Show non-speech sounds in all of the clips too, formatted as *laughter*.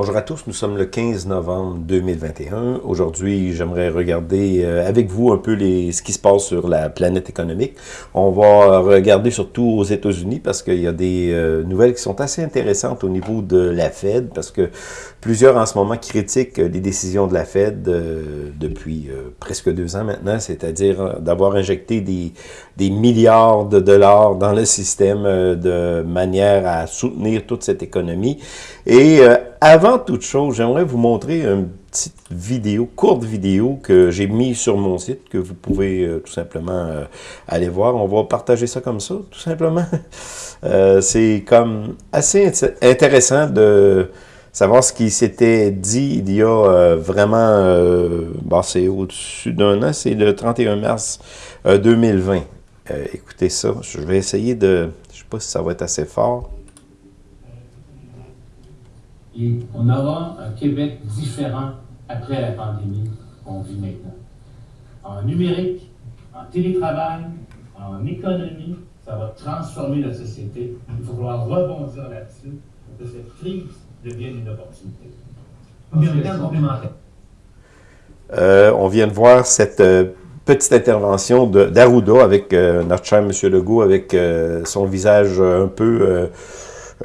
Bonjour à tous, nous sommes le 15 novembre 2021. Aujourd'hui, j'aimerais regarder euh, avec vous un peu les, ce qui se passe sur la planète économique. On va regarder surtout aux États-Unis parce qu'il y a des euh, nouvelles qui sont assez intéressantes au niveau de la Fed parce que plusieurs en ce moment critiquent les décisions de la Fed euh, depuis presque deux ans maintenant, c'est-à-dire d'avoir injecté des, des milliards de dollars dans le système de manière à soutenir toute cette économie. Et avant toute chose, j'aimerais vous montrer une petite vidéo, courte vidéo que j'ai mis sur mon site, que vous pouvez euh, tout simplement euh, aller voir. On va partager ça comme ça, tout simplement. *laughs* Euh, c'est comme assez intéressant de savoir ce qui s'était dit il y a vraiment, bon, c'est au-dessus d'un an, c'est le 31 mars 2020. écoutez ça, je vais essayer de, je sais pas si ça va être assez fort. Et on aura un Québec différent après la pandémie qu'on vit maintenant. En numérique, en télétravail, en économie, ça va transformer la société. Il faut falloir rebondir là-dessus pour que cette crise devienne une opportunité. Euh, on vient de voir cette euh, petite intervention d'Arruda avec euh, notre cher M. Legault, avec euh, son visage un peu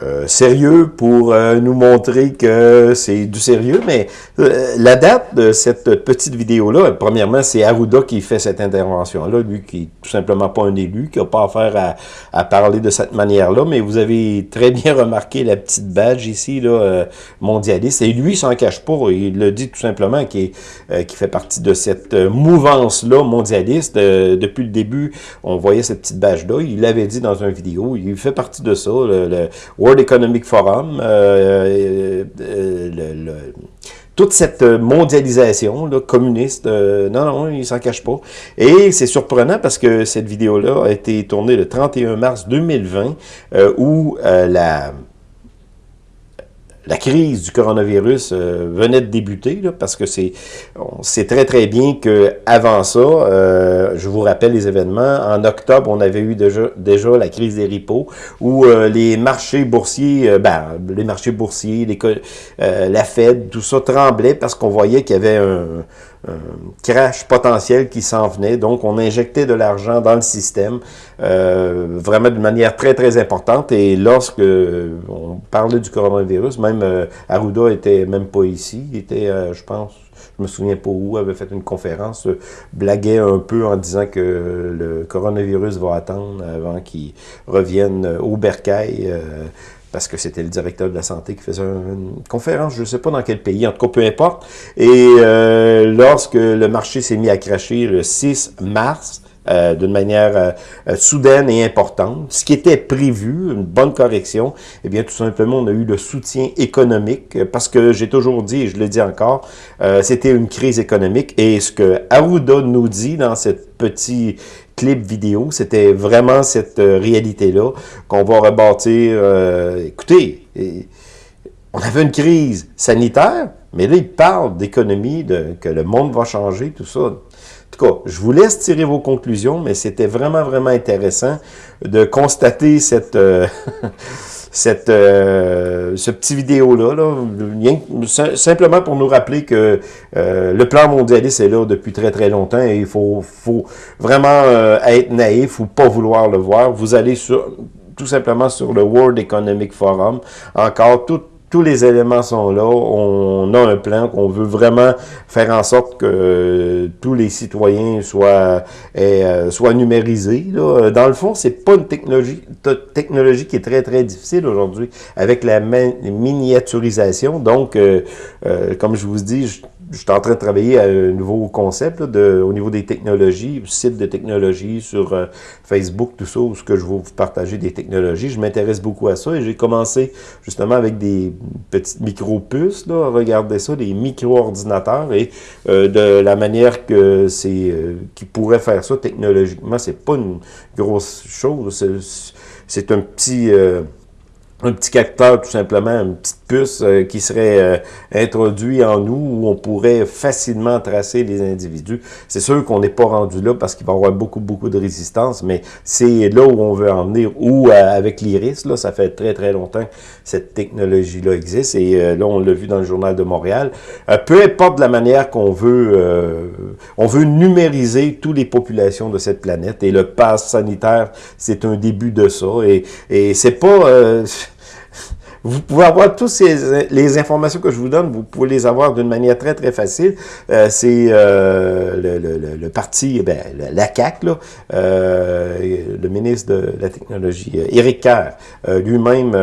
euh, sérieux pour euh, nous montrer que c'est du sérieux, mais euh, la date de cette petite vidéo-là, premièrement, c'est Arruda qui fait cette intervention-là, lui qui est tout simplement pas un élu, qui n'a pas affaire à, à, parler de cette manière-là, mais vous avez très bien *laughs* remarqué la petite badge ici, là, mondialiste, et lui, il s'en cache pas, il le dit tout simplement, qui, qui fait partie de cette mouvance-là mondialiste. depuis le début, on voyait cette petite badge-là, il l'avait dit dans une vidéo, il fait partie de ça, le, le World Economic Forum, euh, euh, euh, toute cette mondialisation communiste, non, non, il s'en cache pas. Et c'est surprenant parce que cette vidéo-là a été tournée le 31 mars 2020, où la la crise du coronavirus euh, venait de débuter, parce que c'est on sait très très bien que avant ça, euh, je vous rappelle les événements, en octobre, on avait eu déjà, déjà la crise des ripos, où euh, les marchés boursiers, ben, les marchés boursiers, les, la Fed, tout ça tremblait parce qu'on voyait qu'il y avait un, un crash potentiel qui s'en venait. Donc, on injectait de l'argent dans le système euh, vraiment d'une manière très, très importante. Et lorsque on parlait du coronavirus, même euh, Arruda était même pas ici. Il était, euh, je pense, je me souviens pas où, avait fait une conférence, blaguait un peu en disant que le coronavirus va attendre avant qu'il revienne au bercail parce que c'était le directeur de la santé qui faisait une conférence, je ne sais pas dans quel pays, en tout cas, peu importe. Et euh, lorsque le marché s'est mis à cracher le 6 mars, euh, d'une manière euh, soudaine et importante. Ce qui était prévu, une bonne correction, eh bien, tout simplement, on a eu le soutien économique, parce que j'ai toujours dit, et je le dis encore, c'était une crise économique. Et ce que Arruda nous dit dans cette petit clip vidéo. C'était vraiment cette euh, réalité-là qu'on va rebâtir. Euh, écoutez, on avait une crise sanitaire, mais là, il parle d'économie, que le monde va changer, tout ça. En tout cas, je vous laisse tirer vos conclusions, mais c'était vraiment, vraiment intéressant de constater cette... *laughs* Cette, euh, ce petit vidéo-là, là, simplement pour nous rappeler que euh, le plan mondialiste est là depuis très très longtemps et il faut, faut vraiment euh, être naïf ou pas vouloir le voir. Vous allez sur tout simplement sur le World Economic Forum. Encore, tout, tous les éléments sont là. On a un plan qu'on veut vraiment faire en sorte que euh, tous les citoyens soient, euh, soient numérisés. Là. Dans le fond, c'est pas une technologie, technologie qui est très, très difficile aujourd'hui avec la miniaturisation. Donc, euh, comme je vous dis, je, je suis en train de travailler à un nouveau concept de, au niveau des technologies, site de technologie sur euh, Facebook, tout ça, où ce que je vais vous partager des technologies. Je m'intéresse beaucoup à ça et j'ai commencé justement avec des petites micro-puces, là, regarder ça, des micro-ordinateurs et euh, de la manière que c'est euh, qui pourrait faire ça technologiquement, c'est pas une grosse chose, c'est un petit un petit capteur tout simplement, une petite puce euh, qui serait euh, introduite en nous où on pourrait facilement tracer les individus. C'est sûr qu'on n'est pas rendu là parce qu'il va y avoir beaucoup, beaucoup de résistance, mais c'est là où on veut en venir. Ou euh, avec l'iris, là, ça fait très, très longtemps que cette technologie-là existe. Et là, on l'a vu dans le Journal de Montréal. peu importe la manière qu'on veut, on veut numériser toutes les populations de cette planète. Et le pass sanitaire, c'est un début de ça. Et, et c'est pas... Vous pouvez avoir toutes ces, les informations que je vous donne, vous pouvez les avoir d'une manière très, très facile. Euh, c'est euh, le, le, le, parti, ben, la là, euh, le ministre de la Technologie, euh, Éric Kerr, euh, lui-même,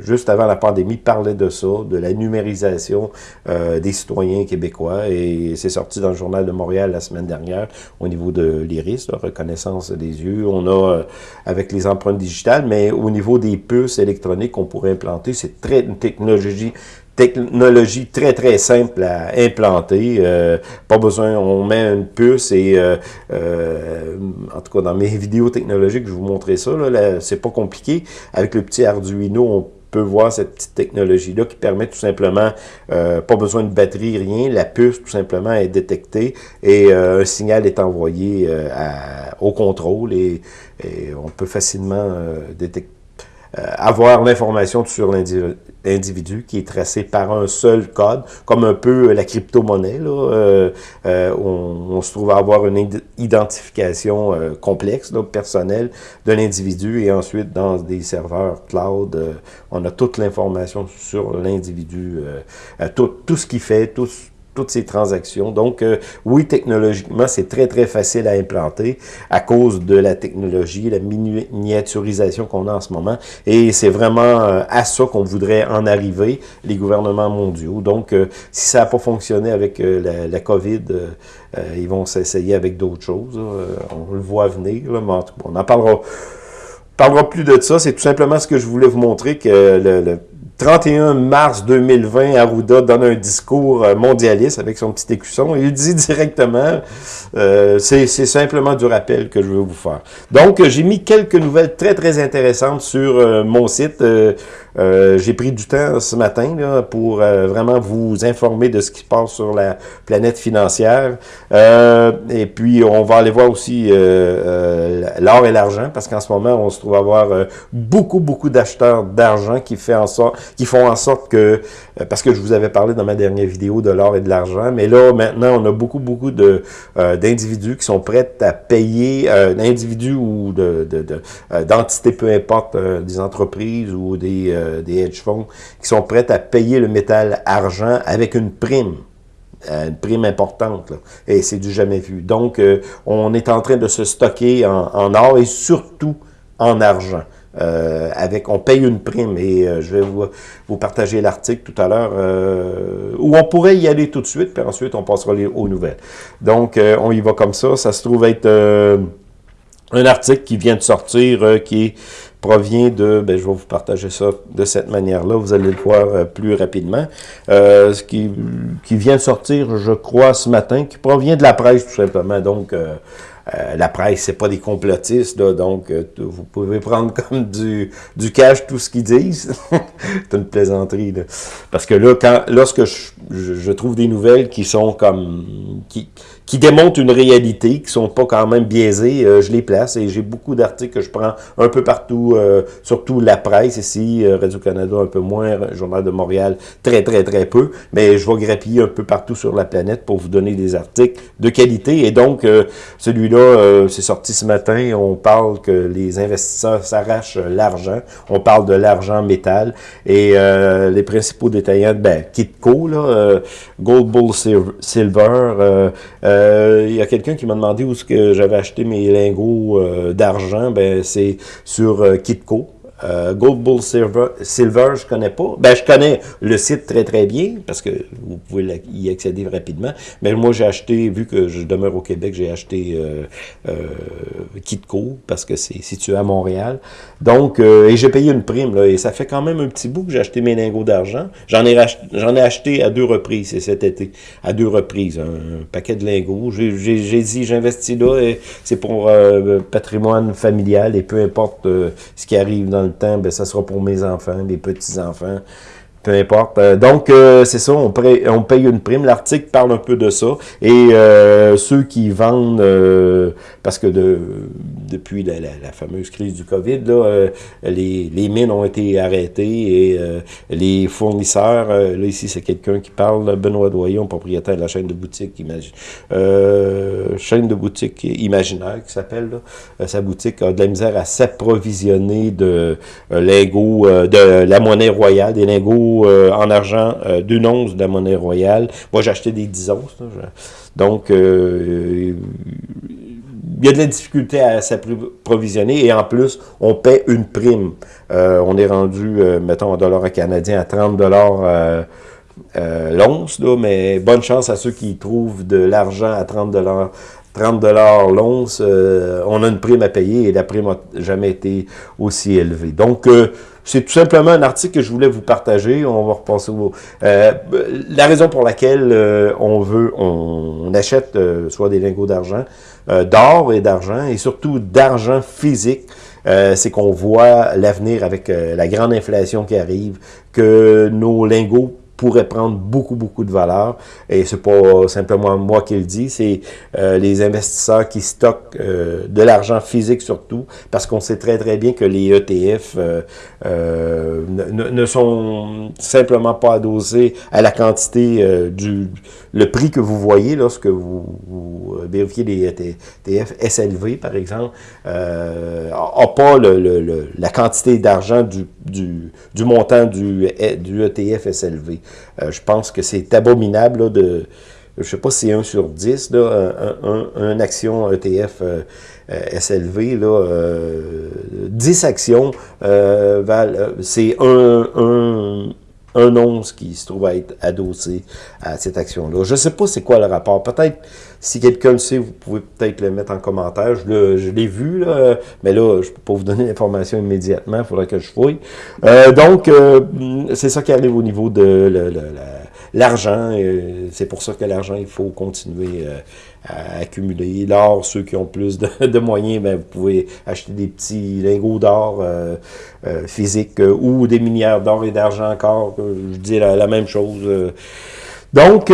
juste avant la pandémie, parlait de ça, de la numérisation des citoyens québécois. Et c'est sorti dans le Journal de Montréal la semaine dernière au niveau de l'iris, la reconnaissance des yeux. On a, avec les empreintes digitales, mais au niveau des puces électroniques, on pourrait implanter c'est très une technologie technologie très, très simple à implanter. Euh, pas besoin, on met une puce et, euh, euh, en tout cas, dans mes *laughs* vidéos technologiques, je vous montrer ça. Là, c'est pas compliqué. Avec le petit Arduino, on peut voir cette petite technologie-là qui permet tout simplement, pas besoin de batterie, rien, la puce tout simplement est détectée et un signal est envoyé au contrôle et, on peut facilement détecter avoir l'information sur l'individu qui est tracé par un seul code, comme un peu la crypto-monnaie. Euh, euh, on, on, se trouve à avoir une identification euh, complexe, là, personnelle de l'individu, et ensuite dans des serveurs cloud, euh, on a toute l'information sur l'individu, tout, tout ce qu'il fait, tout toutes ces transactions. Donc, euh, oui, technologiquement, c'est très, très facile à implanter à cause de la technologie, la miniaturisation qu'on a en ce moment. Et c'est vraiment euh, à ça qu'on voudrait en arriver, les gouvernements mondiaux. Donc, euh, si ça n'a pas fonctionné avec la, COVID, ils vont s'essayer avec d'autres choses. on le voit venir, mais on en parlera parlera plus de ça. C'est tout simplement ce que je voulais vous montrer, que le 31 mars 2020, Arruda donne un discours euh, mondialiste avec son petit écusson. Il dit *laughs* directement, euh, c'est simplement du rappel que je veux vous faire. Donc, j'ai mis quelques nouvelles très, très intéressantes sur euh, mon site. Euh, j'ai pris du temps ce matin là, pour euh, vraiment vous informer de ce qui se passe sur la planète financière. Euh, et puis, on va aller voir aussi l'or et l'argent, parce qu'en ce moment, on se trouve avoir beaucoup, beaucoup d'acheteurs d'argent qui, font en sorte que, parce que je vous avais parlé dans ma dernière vidéo de l'or et de l'argent, mais là, maintenant, on a beaucoup, beaucoup d'individus qui sont prêts à payer, d'individus ou d'entités, de, de, peu importe, des entreprises ou des euh, des hedge funds qui sont prêts à payer le métal argent avec une prime euh, une prime importante, et c'est du jamais vu. Donc, euh, on est en train de se stocker en, or et surtout en argent. avec, on paye une prime et je vais vous, vous partager l'article tout à l'heure où on pourrait y aller tout de suite, puis ensuite on passera aux nouvelles. Donc, on y va comme ça. Ça se trouve être un article qui vient de sortir, qui est provient de, ben, je vais vous partager ça de cette manière-là, vous allez le voir euh, plus rapidement, euh, ce qui, qui vient de sortir, je crois, ce matin, qui provient de la presse, tout simplement, donc... Euh, la presse, c'est pas des complotistes, donc vous pouvez prendre *laughs* comme du, du cash tout ce qu'ils disent. *laughs* c'est une plaisanterie. Là. Parce que là, quand, lorsque je, je, je, trouve des nouvelles qui sont comme... qui, qui démontrent une réalité, qui sont pas quand même biaisées, euh, je les place et j'ai beaucoup d'articles que je prends un peu partout, euh, surtout la presse ici, euh, Radio-Canada un peu moins, Journal de Montréal très très très peu, mais je vais grappiller un peu partout sur la planète pour vous donner des articles de qualité et donc celui-là, c'est sorti ce matin, on parle que les investisseurs s'arrachent l'argent, on parle de l'argent métal et les principaux détaillants, ben, Kitco, là, Gold Bull Silver, euh, il y a quelqu'un qui m'a demandé où j'avais acheté mes lingots euh, d'argent. Ben, c'est sur euh, Kitco. Euh, Gold Bull Silver, Silver, je connais pas. Ben, je connais le site très très bien parce que vous pouvez y accéder rapidement. Mais moi, j'ai acheté, vu que je demeure au Québec, j'ai acheté euh, euh, Kitco parce que c'est situé à Montréal. Donc, euh, et j'ai payé une prime là, et ça fait quand même un petit bout que j'ai acheté mes lingots d'argent. J'en ai ai acheté à deux reprises, c'est cet été, à deux reprises, un, paquet de lingots. J'ai dit, j'investis là et c'est pour euh, patrimoine familial et peu importe ce qui arrive dans le temps, ben, ça sera pour mes enfants, mes petits-enfants. Importe. Euh, donc, euh, c'est ça, on, on, paye une prime. L'article parle un peu de ça. Et euh, ceux qui vendent, parce que de, depuis la, fameuse crise du COVID, là, les, les, mines ont été arrêtées et les fournisseurs, là ici c'est quelqu'un qui parle, Benoît Doyon, propriétaire de la chaîne de boutique chaîne de imaginaire qui s'appelle, sa boutique a de la misère à s'approvisionner de lingots, de la monnaie royale, des lingots euh, en argent euh, d'une once de la monnaie royale. Moi, j'ai acheté des 10 onces. Donc, euh, il y a de la difficulté à s'approvisionner et en plus, on paie une prime. on est rendu, mettons, en dollars canadiens à 30 dollars l'once, mais bonne chance à ceux qui trouvent de l'argent à 30 dollars 30 l'once, on a une prime à payer et la prime n'a jamais été aussi élevée. Donc, c'est tout simplement un article que je voulais vous partager. On va repasser au... Euh, la raison pour laquelle euh, on veut, on, achète euh, soit des lingots d'argent, d'or et d'argent, et surtout d'argent physique, c'est qu'on voit l'avenir avec la grande inflation qui arrive, que nos lingots pourrait prendre beaucoup, beaucoup de valeur. Et c'est pas simplement moi qui le dis, c'est euh, les investisseurs qui stockent euh, de l'argent physique surtout, parce qu'on sait très, très bien que les ETF euh, ne, ne, sont simplement pas adossés à la quantité du le prix que vous voyez lorsque vous, vous vérifiez les ETF SLV, par exemple, n'a pas le, la quantité d'argent du, du, du, montant du, du ETF SLV. Euh, je pense que c'est abominable de, je sais pas si c'est 1 sur 10, là, un, action ETF euh, euh, SLV, là, 10 actions valent, c'est un, un, un once qui se trouve à être adossé à cette action-là. Je ne sais pas c'est quoi le rapport. Peut-être, si quelqu'un le sait, vous pouvez peut-être le mettre en commentaire. Je l'ai vu, là, mais là, je ne peux pas vous donner l'information immédiatement. Il faudra que je fouille. Euh, donc, euh, c'est ça qui arrive au niveau de l'argent. c'est pour ça que l'argent, il faut continuer euh, accumuler. L'or, ceux qui ont plus de, moyens, ben, vous pouvez acheter des petits lingots d'or euh, euh, physiques euh, ou des minières d'or et d'argent encore. Je dis la, même chose. Donc,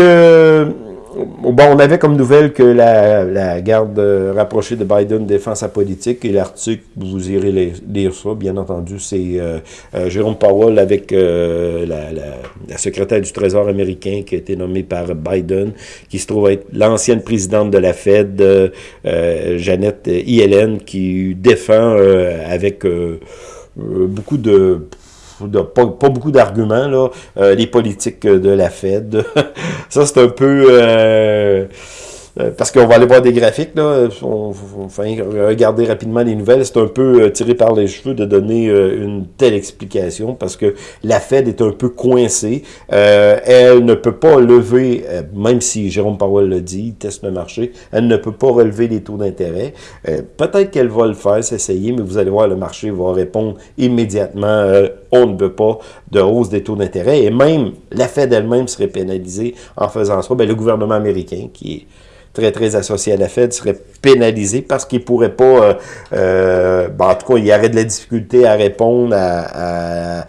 On avait comme nouvelle que la, garde rapprochée de Biden défend sa politique et l'article, vous irez lire ça, bien entendu, c'est euh, euh, Jérôme Powell avec euh, la, secrétaire du Trésor américain qui a été nommée par Biden, qui se trouve être l'ancienne présidente de la Fed, Jeannette Yellen, qui défend avec beaucoup de pas, beaucoup d'arguments, là, euh, les politiques de la Fed. *laughs* ça, c'est un peu... Euh, euh, parce qu'on va aller voir des graphiques, là, on, enfin, regarder rapidement les nouvelles, c'est un peu euh, tiré par les cheveux de donner euh, une telle explication, parce que la Fed est un peu coincée, elle ne peut pas lever, même si Jérôme Powell l'a dit, teste le marché, elle ne peut pas relever les taux d'intérêt, peut-être qu'elle va le faire, s'essayer, mais vous allez voir, le marché va répondre immédiatement, on ne veut pas de hausse des taux d'intérêt, et même la Fed elle-même serait pénalisée en faisant ça, ben, le gouvernement américain, qui est très, très associé à la Fed serait pénalisé parce qu'il pourrait pas, euh, euh ben, en tout cas, il y aurait de la difficulté à répondre à,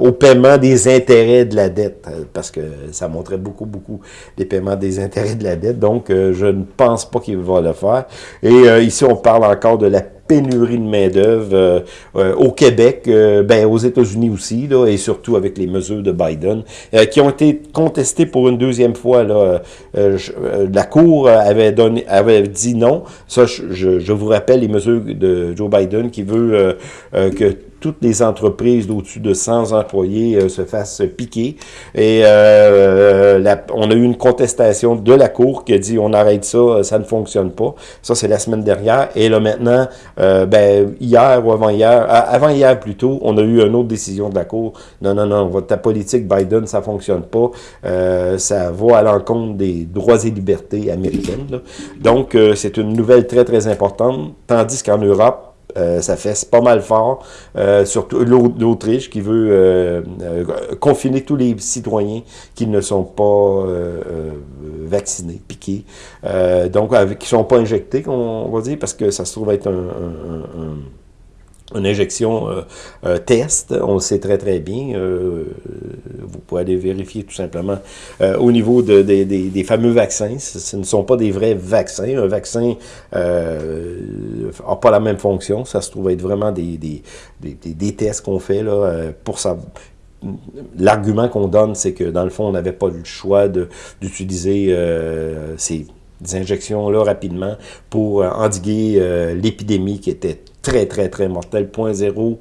au paiement des intérêts de la dette, euh, parce que ça montrait beaucoup, beaucoup des paiements des intérêts de la dette, donc euh, je ne pense pas qu'il va le faire. Et ici, on parle encore de la pénurie de main-d'œuvre au Québec, ben, aux États-Unis aussi, là, et surtout avec les mesures de Biden, qui ont été contestées pour une deuxième fois. Là, la Cour avait, donné, avait dit non. Ça, je, je, vous rappelle les mesures de Joe Biden qui veut que toutes les entreprises d'au-dessus de 100 employés euh, se fassent piquer. Et euh, on a eu une contestation de la Cour qui a dit on arrête ça, ça ne fonctionne pas. Ça, c'est la semaine dernière. Et là, maintenant, euh, ben, hier ou avant-hier, avant-hier plutôt, on a eu une autre décision de la Cour. Non, non, non, ta politique Biden, ça fonctionne pas. ça va à l'encontre des droits et libertés américaines. Donc, c'est une nouvelle très, très importante. Tandis qu'en Europe, euh, ça fait pas mal fort, euh, surtout l'Autriche qui veut euh, confiner tous les citoyens qui ne sont pas vaccinés, piqués, donc avec, qui ne sont pas injectés, on, va dire, parce que ça se trouve être un une injection euh, euh, test, on le sait très très bien. Euh, vous pouvez aller vérifier tout simplement au niveau de, des fameux vaccins. Ce, ne sont pas des vrais vaccins. Un vaccin n'a pas la même fonction. Ça se trouve être vraiment des, des, tests qu'on fait là, pour ça. L'argument qu'on donne, c'est que dans le fond, on n'avait pas le choix d'utiliser ces injections-là rapidement pour endiguer l'épidémie qui était très, très, très mortel, 0.0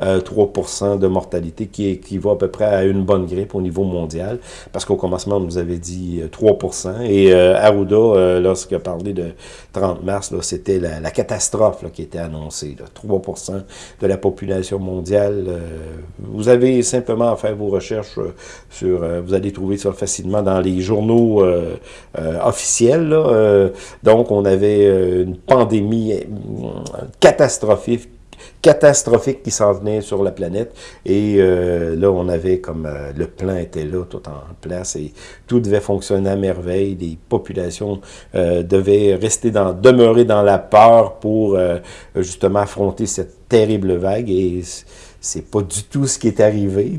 3% de mortalité, qui équivaut à peu près à une bonne grippe au niveau mondial, parce qu'au commencement, on nous avait dit 3%, euh, et euh, Arruda, euh, lorsqu'il a parlé de 30 mars, c'était la, catastrophe qui était annoncée, 3% de la population mondiale. vous avez simplement à faire vos recherches sur, vous allez trouver ça facilement dans les journaux officiels, donc on avait une pandémie catastrophique catastrophique qui s'en venait sur la planète. Et euh, là, on avait comme euh, le plan était là, tout en place, et tout devait fonctionner à merveille. Les populations euh, devaient rester dans, demeurer dans la peur pour justement affronter cette terrible vague. Et c'est pas du tout ce qui est arrivé.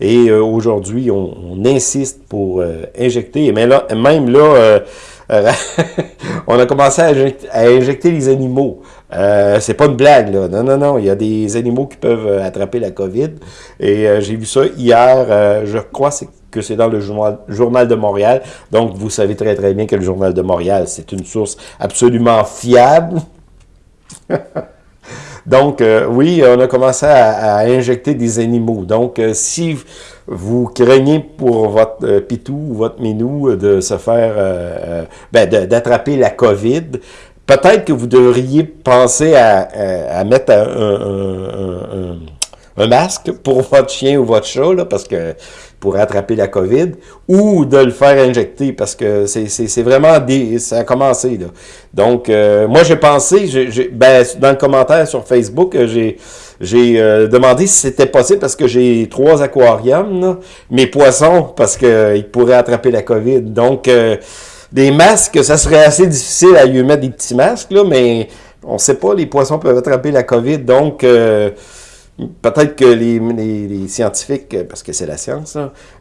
Et aujourd'hui, on, insiste pour injecter. Même là, même là *laughs* on a commencé à injecter les animaux. Euh, c'est pas une blague, là. Non, non, non. Il y a des animaux qui peuvent euh, attraper la COVID. Et euh, j'ai vu ça hier. Euh, je crois que c'est dans le journal, de Montréal. Donc, vous savez très, très bien que le Journal de Montréal, c'est une source absolument fiable. *laughs* Donc, oui, on a commencé à, injecter des animaux. Donc, si vous craignez pour votre pitou ou votre minou de se faire, ben, d'attraper la COVID, peut-être que vous devriez penser à, mettre un, masque pour *laughs* votre chien ou votre chat, parce que pour attraper la COVID, ou de le faire injecter, parce que c'est vraiment des, ça a commencé. Là. Donc, euh, moi, j'ai pensé, ben, dans le commentaire sur Facebook, j'ai j'ai euh, demandé si c'était possible parce que j'ai trois aquariums, mes poissons, parce qu'ils pourraient attraper la COVID. Donc, euh, des masques, ça serait assez difficile à lui mettre des petits masques, là, mais on ne sait pas, les poissons peuvent attraper la COVID, donc euh, peut-être que les, scientifiques, parce que c'est la science,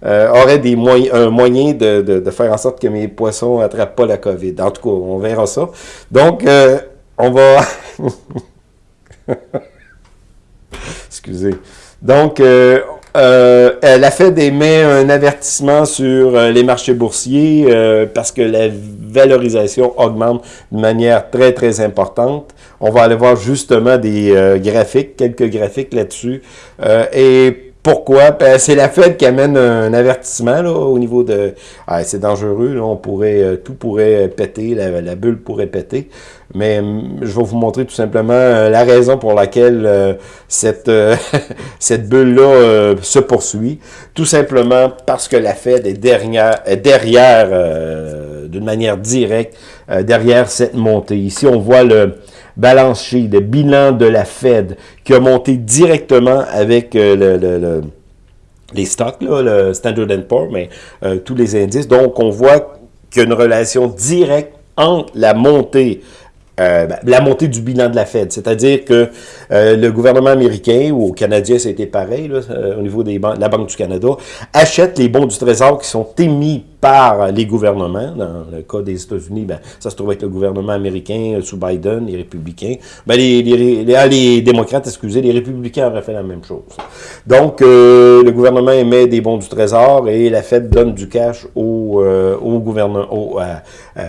euh, auraient des moyens, un moyen de, faire en sorte que mes poissons n'attrapent pas la COVID. En tout cas, on verra ça. Donc, euh, on va... *laughs* Excusez. Donc, euh, la Fed émet un avertissement sur euh, les marchés boursiers euh, parce que la valorisation augmente de manière très, très importante. On va aller voir justement des euh, graphiques, quelques graphiques là-dessus. et pourquoi? Ben, c'est la Fed qui amène un avertissement là, au niveau de... Ah, c'est dangereux, on pourrait, tout pourrait péter, la, bulle pourrait péter mais hum, je vais vous montrer tout simplement euh, la raison pour laquelle euh, cette, euh, *laughs* cette bulle-là se poursuit. Tout simplement parce que la Fed est derrière, derrière d'une manière directe, derrière cette montée. Ici, on voit le balance sheet, le bilan de la Fed qui a monté directement avec le, les stocks, là, le Standard Poor's, mais tous les indices. Donc, on voit qu'il y a une relation directe entre la montée euh, la montée du bilan de la Fed. C'est-à-dire que euh, le gouvernement américain, ou au Canadien, c'était pareil, là, euh, au niveau de la Banque du Canada, achète les bons du Trésor qui sont émis par les gouvernements. Dans le cas des États-Unis, ben, ça se trouve avec le gouvernement américain sous Biden, les républicains. Ben, les, les, les, ah, les, démocrates, excusez, les républicains auraient fait la même chose. Donc, le gouvernement émet des bons du Trésor et la Fed donne du cash au, au, gouvernement, au,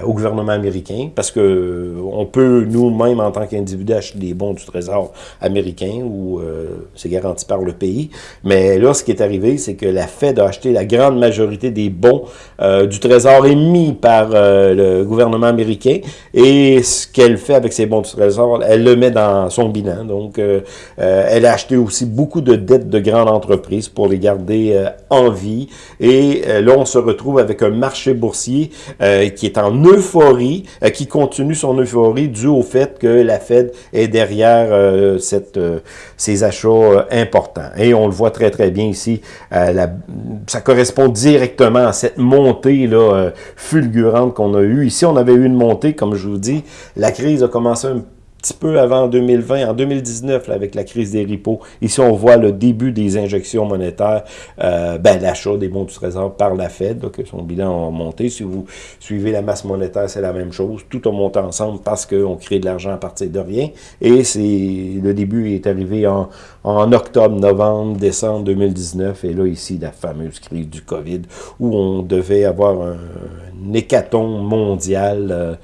au gouvernement américain parce que on peut nous-mêmes, en tant qu'individu, acheter des bons du Trésor américain ou euh, c'est garanti par le pays. Mais là, ce qui est arrivé, c'est que la Fed a acheté la grande majorité des bons euh, du Trésor émis par euh, le gouvernement américain. Et ce qu'elle fait avec ces bons du Trésor, elle le met dans son bilan. Donc, elle a acheté aussi beaucoup de dettes de grandes entreprises pour les garder en vie. Et là, on se retrouve avec un marché boursier qui est en euphorie, qui continue son euphorie dû au fait que la Fed est derrière euh, euh, ces achats euh, importants. Et on le voit très, très bien ici. Ça correspond directement à cette montée là, fulgurante qu'on a eue. Ici, on avait eu une montée, comme je vous dis. La crise a commencé un petit peu avant 2020, en 2019, avec la crise des repos. Ici, on voit le début des injections monétaires, euh, ben, l'achat des bons du trésor par la Fed, que son bilan a monté. Si vous suivez la masse monétaire, c'est la même chose. Tout a monté ensemble parce qu'on crée de l'argent à partir de rien. Et c'est le début est arrivé en, en octobre, novembre, décembre 2019. Et là, ici, la fameuse crise du COVID, où on devait avoir un, un mondial. Euh,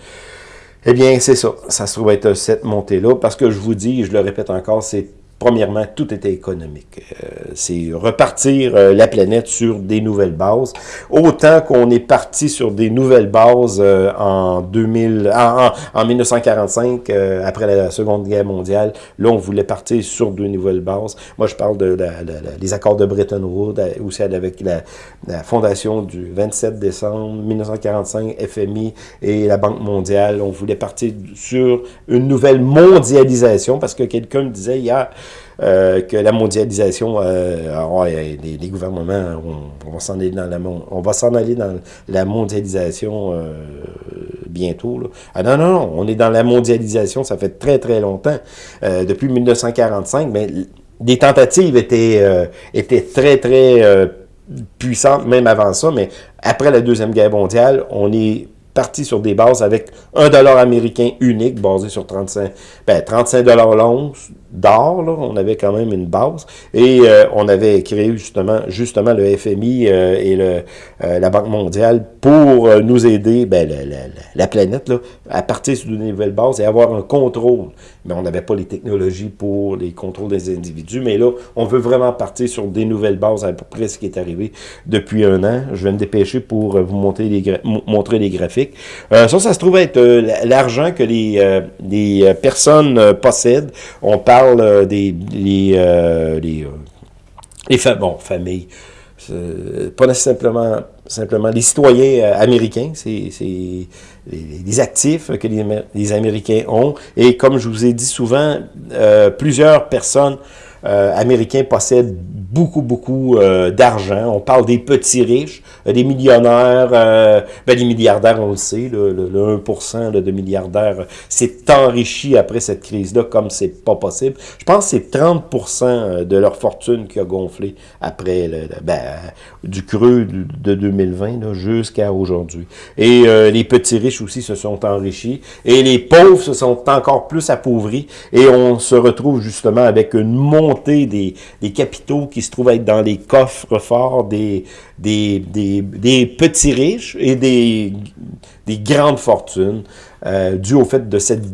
eh bien, c'est ça. Ça se trouve être cette montée-là, parce que je vous dis, je le répète encore, c'est Premièrement, tout était économique. Euh, c'est repartir euh, la planète sur des nouvelles bases. Autant qu'on est parti sur des nouvelles bases euh, en 2000, en, en 1945, après la Seconde Guerre mondiale, là, on voulait partir sur de nouvelles bases. Moi, je parle de les accords de Bretton Woods, aussi avec la, la, fondation du 27 décembre 1945, FMI et la Banque mondiale. On voulait partir sur une nouvelle mondialisation, parce que quelqu'un me disait hier, euh, que la mondialisation, euh, les, gouvernements, on, va s'en aller dans la on va s'en aller dans la mondialisation euh, bientôt. Ah non, non, non, on est dans la mondialisation, ça fait très très longtemps, depuis 1945, mais les tentatives étaient, étaient très très puissantes, même avant ça, mais après la Deuxième Guerre mondiale, on est parti sur des bases avec un dollar américain unique basé sur 35, ben, 35 dollars l'once, d'or, on avait quand même une base, et euh, on avait créé justement, justement le FMI euh, et le, euh, la Banque mondiale pour nous aider, ben, la, la, planète, là, à partir sur une nouvelle base et avoir un contrôle. Mais on n'avait pas les technologies pour les contrôles des individus, mais là, on veut vraiment partir sur des nouvelles bases, à peu près ce qui est arrivé depuis un an. Je vais me dépêcher pour vous montrer les, montrer les graphiques. ça, ça se trouve être l'argent que les, les personnes possèdent. On parle parle euh, des les, euh, les, euh, les bon, familles, pas simplement, simplement les citoyens américains, c'est les, actifs que les, les, Américains ont. Et comme je vous ai dit souvent, plusieurs personnes américains possèdent beaucoup, beaucoup euh, d'argent. On parle des petits riches, euh, des millionnaires, euh, ben, les milliardaires, on le sait, le, le, 1% de milliardaires s'est enrichi après cette crise-là comme c'est pas possible. Je pense que c'est 30% de leur fortune qui a gonflé après le, ben, du creux de 2020 jusqu'à aujourd'hui. Et les petits riches aussi se sont enrichis et les pauvres se sont encore plus appauvris et on se retrouve justement avec une montée des, capitaux qui se trouvent être dans les coffres forts des, petits riches et des, des grandes fortunes, euh, dû au fait de cette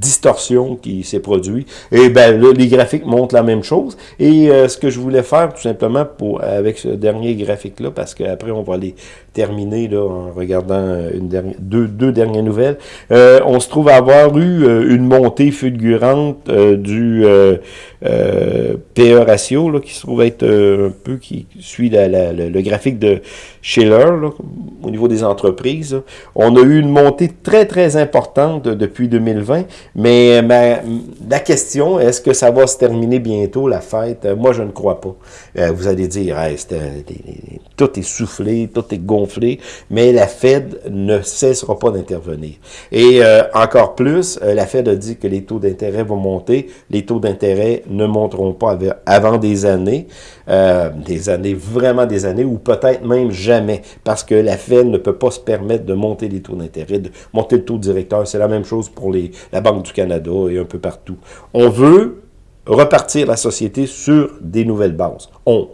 distorsion qui s'est produite. Et ben là, les graphiques montrent la même chose. Et euh, ce que je voulais faire, tout simplement, pour avec ce dernier graphique-là, parce qu'après, on va les terminer là, en regardant euh, une dernière, deux, deux dernières nouvelles, euh, on se trouve avoir eu une montée fulgurante du PE ratio, là, qui se trouve être un peu, qui suit la, le graphique de Schiller, au niveau des entreprises. On a eu une montée très, très importante depuis 2020, mais la question, est-ce que ça va se terminer bientôt, la fête? Moi, je ne crois pas. Euh, vous allez dire, tout est soufflé, tout est gonflé, mais la Fed ne cessera pas d'intervenir. Et euh, encore plus, euh, la Fed a dit que les taux d'intérêt vont monter. Les taux d'intérêt ne monteront pas avant des années, des années, vraiment des années, ou peut-être même jamais, parce que la Fed ne peut pas se permettre de monter les taux d'intérêt, de monter le taux directeur. C'est la même chose pour les, la Banque du Canada et un peu partout. On veut repartir la société sur des nouvelles bases. On,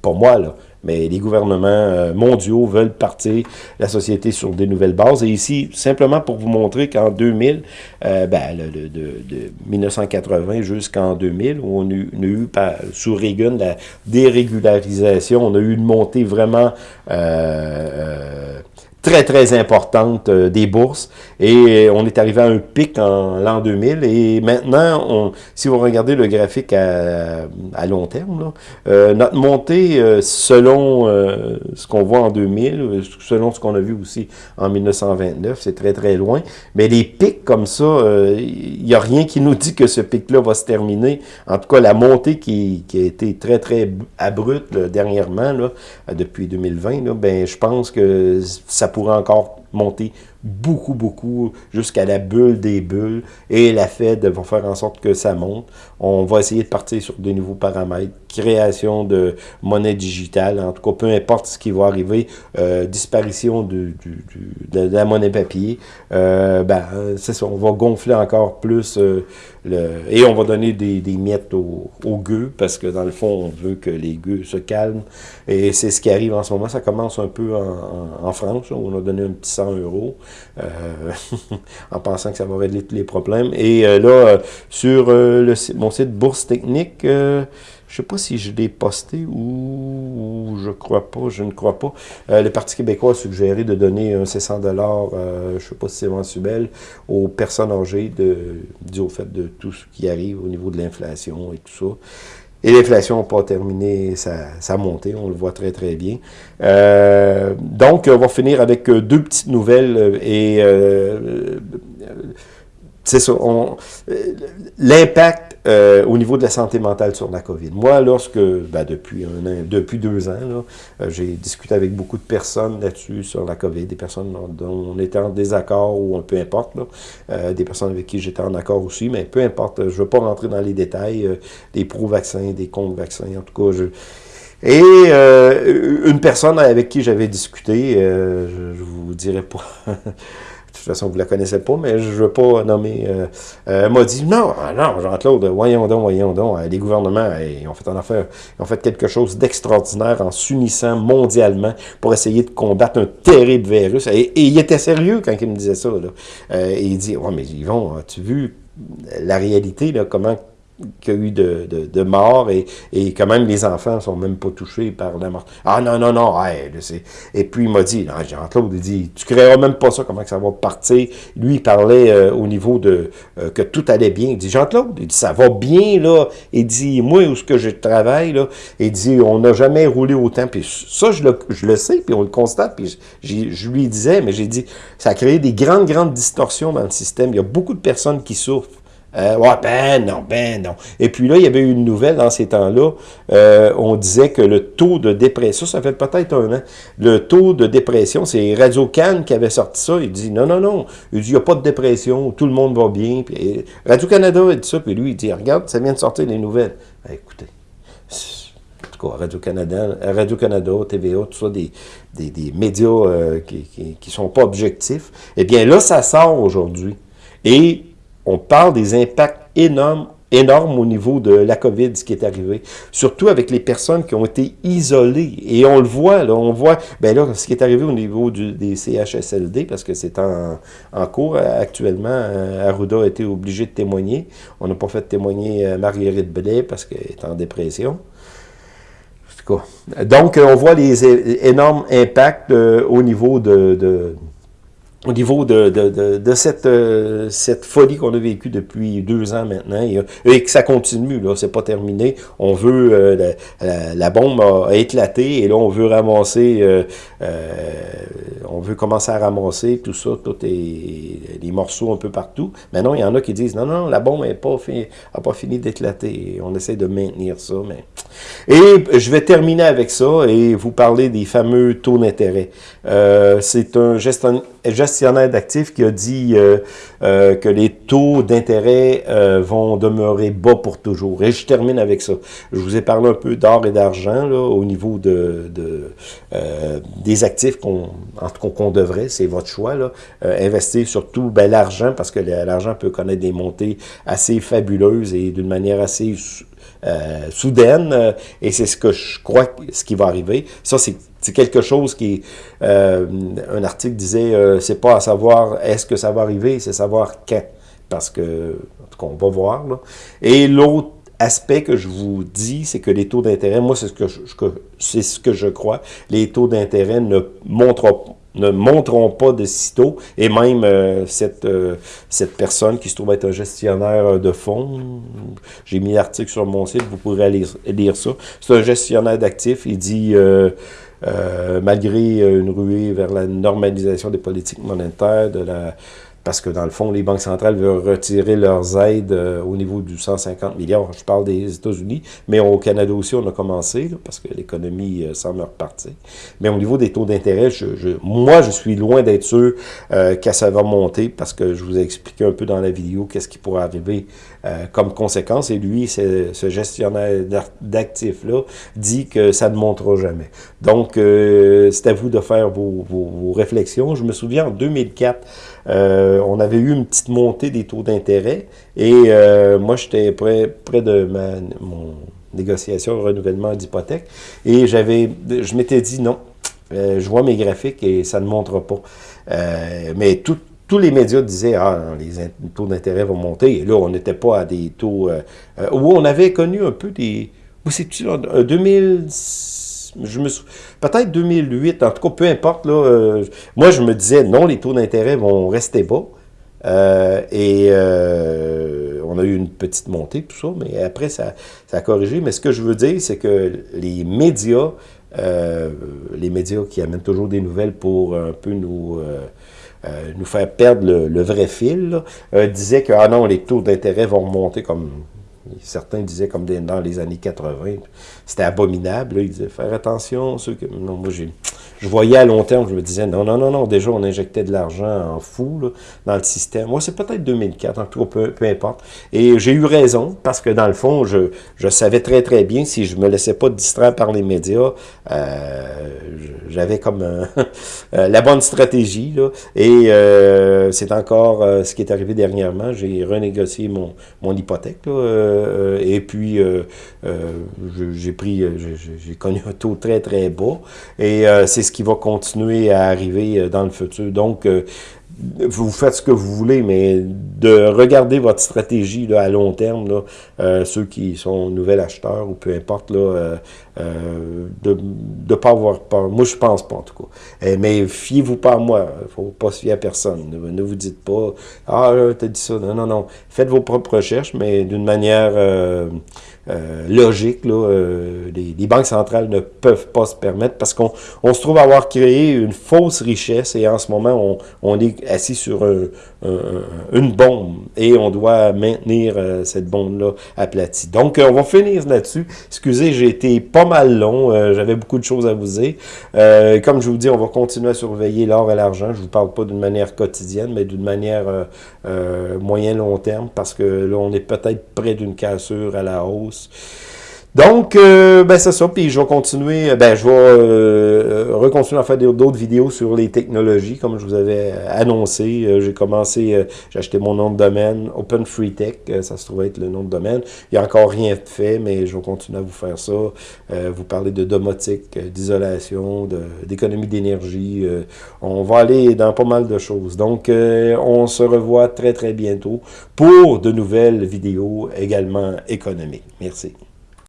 pas moi, là, mais les gouvernements euh, mondiaux veulent partir la société sur des nouvelles bases. Et ici, simplement pour vous montrer qu'en 2000, euh, ben, de, de, 1980 jusqu'en 2000, où on a, eu, sous Reagan la dérégularisation, on a eu une montée vraiment... Euh, très, très importante euh, des bourses. Et on est arrivé à un pic en l'an 2000. Et maintenant, on, si vous regardez le graphique à, à long terme, là, euh, notre montée, euh, selon ce qu'on voit en 2000, selon ce qu'on a vu aussi en 1929, c'est très, très loin. Mais les pics comme ça, il n'y a rien qui nous dit que ce pic-là va se terminer. En tout cas, la montée qui, qui a été très, très abrupte dernièrement, là, depuis 2020, là, ben, je pense que ça pourrait encore monter beaucoup, beaucoup, jusqu'à la bulle des bulles, et la Fed va faire en sorte que ça monte. On va essayer de partir sur des nouveaux paramètres, création de monnaie digitale, en tout cas, peu importe ce qui va arriver, euh, disparition de, la monnaie papier, euh, ben, c'est ça, on va gonfler encore plus, euh, et on va donner des, miettes aux, gueux, parce que dans le fond, on veut que les gueux se calment, et c'est ce qui arrive en ce moment, ça commence un peu en, France, où on a donné un petit 100 euros, *laughs* en pensant que ça va régler tous les problèmes, et là, sur le, mon site Bourse Technique, je sais pas si je l'ai posté ou, je crois pas, je ne crois pas. Euh, le Parti québécois a suggéré de donner un 600 dollars, euh, je sais pas si c'est mensuel, aux personnes âgées de, dû au fait de tout ce qui arrive au niveau de l'inflation et tout ça. Et l'inflation n'a pas terminé sa, sa, montée, on le voit très très bien. Euh, donc, on va finir avec deux petites nouvelles et c'est ça, l'impact euh, au niveau de la santé mentale sur la COVID. Moi, lorsque, ben depuis un an, depuis deux ans, euh, j'ai discuté avec beaucoup de personnes là-dessus sur la COVID, des personnes dont on était en désaccord ou peu importe, euh, des personnes avec qui j'étais en accord aussi, mais peu importe, je ne veux pas rentrer dans les détails, des pro-vaccins, des contre-vaccins, en tout cas, je... Et une personne avec qui j'avais discuté, je, je vous dirais pas *laughs* de toute façon, vous la connaissez pas, mais je veux pas nommer, euh, euh m'a dit, non, ah non, Jean-Claude, voyons donc, voyons donc, euh, les gouvernements, ont fait en affaire, ils ont fait quelque chose d'extraordinaire en s'unissant mondialement pour essayer de combattre un terrible virus. Et, il était sérieux quand il me disait ça. Là. Euh, il dit, ouais, mais ils vont, as-tu vu la réalité, là, comment qu'il y a eu de, de, morts et, et quand même les enfants sont même pas touchés par la mort. Ah non, non, non, et puis il m'a dit, Jean-Claude, il dit, tu créeras même pas ça, comment ça va partir? Lui, il parlait euh, au niveau de euh, que tout allait bien. Il dit, Jean-Claude, il dit, ça va bien, là. Il dit, moi, où ce que je travaille, là, il dit, on n'a jamais roulé autant. Puis ça, je le, je le sais, puis on le constate, puis je lui disais, mais j'ai dit, ça a créé des grandes, grandes distorsions dans le système. Il y a beaucoup de personnes qui souffrent. Euh, ben non, ben non. Et puis là, il y avait eu une nouvelle dans ces temps-là. Euh, on disait que le taux de dépression, ça fait peut-être un an, le taux de dépression, c'est Radio Cannes qui avait sorti ça. Il dit non, non, non. Il dit il n'y a pas de dépression, tout le monde va bien. Puis, Radio-Canada a dit ça, puis lui, il dit regarde, ça vient de sortir les nouvelles. Ben, écoutez. Radio-Canada, Radio-Canada, TVA, tout ça, des, des, des médias euh, qui ne sont pas objectifs. Eh bien, là, ça sort aujourd'hui. Et on parle des impacts énormes, au niveau de la COVID, ce qui est arrivé. Surtout avec les personnes qui ont été isolées. Et on le voit, on voit, ben là, ce qui est arrivé au niveau des CHSLD, parce que c'est en, cours actuellement, euh, Arruda a été obligé de témoigner. On n'a pas fait témoigner euh, Marguerite Blais parce qu'elle est en dépression. Donc, on voit les énormes impacts euh, au niveau de au niveau de, de, de, cette, euh, cette folie qu'on a vécue depuis deux ans maintenant, et, que ça continue, là, c'est pas terminé. On veut, euh, la, bombe a, éclaté, et là, on veut ramasser, euh, on veut commencer à ramasser tout ça, tous les morceaux un peu partout. Mais non, il y en a qui disent, non, non, la bombe n'a pas, fini, a pas fini d'éclater. On essaie de maintenir ça, mais... Et je vais terminer avec ça, et vous parler des fameux taux d'intérêt. C'est un gestionnaire d'actifs qui a dit euh, euh, que les taux d'intérêt euh, vont demeurer bas pour toujours. Et je termine avec ça. Je vous ai parlé un peu d'or et d'argent au niveau de, des actifs qu'on qu'on devrait, c'est votre choix, là, investir surtout ben, l'argent, parce que l'argent peut connaître des montées assez fabuleuses et d'une manière assez soudaine, et c'est ce que je crois ce qui va arriver. Ça, c'est c'est quelque chose qui, euh, un article disait, euh, c'est pas à savoir est-ce que ça va arriver, c'est savoir quand. Parce que, en tout cas, on va voir. Là. Et l'autre aspect que je vous dis, c'est que les taux d'intérêt, moi, c'est ce que je, c'est ce que je crois, les taux d'intérêt ne montreront ne pas de sitôt, et même euh, cette, cette personne qui se trouve être un gestionnaire de fonds, j'ai mis l'article sur mon site, vous pourrez aller lire ça, c'est un gestionnaire d'actifs, il dit euh, malgré euh, une ruée vers la normalisation des politiques monétaires, de la, parce que dans le fond, les banques centrales veulent retirer leurs aides au niveau du 150 milliards. Je parle des États-Unis, mais au Canada aussi, on a commencé, parce que l'économie semble repartir. Mais au niveau des taux d'intérêt, je, moi, je suis loin d'être sûr que ça va monter, parce que je vous ai expliqué un peu dans la vidéo qu'est-ce qui pourrait arriver comme conséquence, et lui, ce gestionnaire d'actifs-là, dit que ça ne montera jamais. Donc, c'est à vous de faire vos, vos réflexions. Je me souviens, en 2004, euh, on avait eu une petite montée des taux d'intérêt et euh, moi, j'étais près, de ma mon négociation renouvellement d'hypothèque et j'avais, je m'étais dit non, euh, je vois mes graphiques et ça ne montrera pas. mais tous les médias disaient ah les taux d'intérêt vont monter et là on n'était pas à des taux où on avait connu un peu des où c'est-tu 2000 je me peut-être 2008, en tout cas, peu importe, là, euh, moi, je me disais, non, les taux d'intérêt vont rester bas, euh, et euh, on a eu une petite montée, tout ça, mais après, ça, ça a corrigé. Mais ce que je veux dire, c'est que les médias, les médias qui amènent toujours des nouvelles pour un peu nous... nous faire perdre le, vrai fil, disaient que ah non, les taux d'intérêt vont remonter comme certains disaient comme dans les années 80, c'était abominable. Ils disaient faire attention. Ceux que, non, moi, je voyais à long terme, je me disais non, non, non, non, déjà on injectait de l'argent en fou là, dans le système. Moi, c'est peut-être 2004, en tout cas, peu, importe. Et j'ai eu raison, parce que dans le fond, je, savais très très bien, si je me laissais pas distraire par les médias, euh, j'avais comme *laughs* euh, la bonne stratégie. Et euh, c'est encore ce qui est arrivé dernièrement. J'ai renégocié mon, hypothèque. Et puis, j'ai pris, j'ai connu un taux très très bas. Et c'est ce qui va continuer à arriver dans le futur. Donc, vous faites ce que vous voulez, mais de regarder votre stratégie à long terme, là, euh, ceux qui sont nouvel acheteurs ou peu importe, là, euh, euh, de ne pas avoir. Moi, je pense pas, en tout cas. mais fiez-vous pas à moi. Faut pas se fier à personne. Ne, vous dites pas « Ah, tu as dit ça. » Non, non, non. Faites vos propres recherches, mais d'une manière logique. Là, les, banques centrales ne peuvent pas se permettre parce qu'on on se trouve avoir créé une fausse richesse et en ce moment, on, on est assis sur une bombe et on doit maintenir euh, cette bombe-là aplatie. Donc, euh, on va finir là-dessus. Excusez, j'ai été pas mal long. Euh, j'avais beaucoup de choses à vous dire. comme je vous dis, on va continuer à surveiller l'or et l'argent. Je vous parle pas d'une manière quotidienne, mais d'une manière moyen-long terme parce que là, on est peut-être près d'une cassure à la hausse. Donc, euh, ben c'est ça, puis je vais continuer, ben je vais euh, recontinuer à faire d'autres vidéos sur les technologies, comme je vous avais annoncé. Euh, j'ai commencé, j'ai acheté mon nom de domaine, Open Free Tech, ça se trouve être le nom de domaine. Il n'y a encore rien fait, mais je vais continuer à vous faire ça, vous parler de domotique, d'isolation, d'économie d'énergie. on va aller dans pas mal de choses. Donc, on se revoit très très bientôt pour de nouvelles vidéos également économiques. Merci.